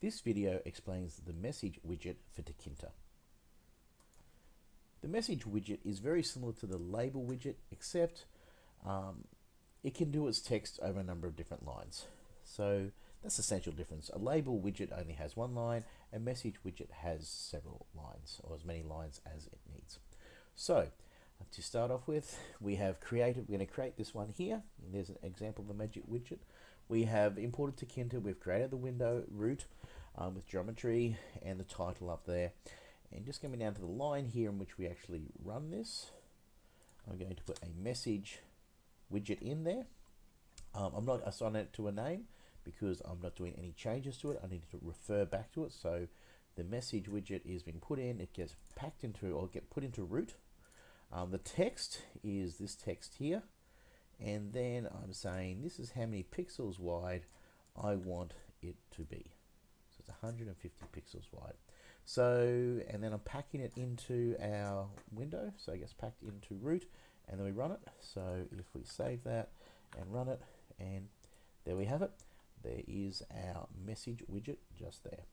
This video explains the message widget for Tkinter. The message widget is very similar to the label widget, except um, it can do its text over a number of different lines. So that's the essential difference. A label widget only has one line, a message widget has several lines, or as many lines as it needs. So to start off with, we have created, we're going to create this one here. There's an example of the message widget. We have imported Tkinter, we've created the window root um, with geometry and the title up there. And just coming down to the line here in which we actually run this, I'm going to put a message widget in there. Um, I'm not assigning it to a name because I'm not doing any changes to it. I need to refer back to it. So the message widget is being put in, it gets packed into or get put into root. Um, the text is this text here. And then I'm saying this is how many pixels wide I want it to be. So it's 150 pixels wide. So, and then I'm packing it into our window. So it gets packed into root and then we run it. So if we save that and run it, and there we have it. There is our message widget just there.